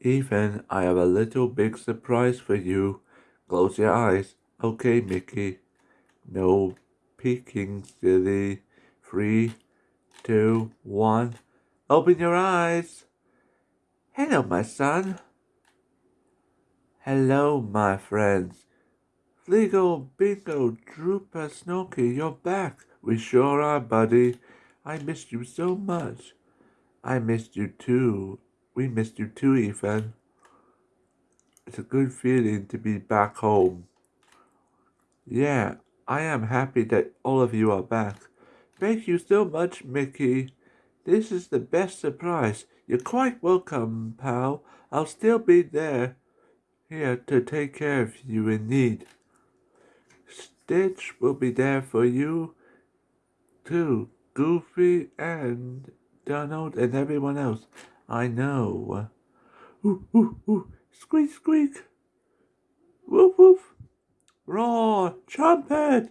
Ethan, I have a little big surprise for you. Close your eyes. Okay, Mickey. No peeking, silly. Three, two, one. Open your eyes. Hello, my son. Hello, my friends. Fleegle, Bingo, Drooper, Snorky, you're back. We sure are, buddy. I missed you so much. I missed you too. We missed you too, Ethan. It's a good feeling to be back home. Yeah, I am happy that all of you are back. Thank you so much, Mickey. This is the best surprise. You're quite welcome, pal. I'll still be there, here to take care of you in need. Stitch will be there for you, too. Goofy and Donald and everyone else. I know. Ooh, ooh, ooh. Squeak, squeak. Woof, woof. Roar, trumpet.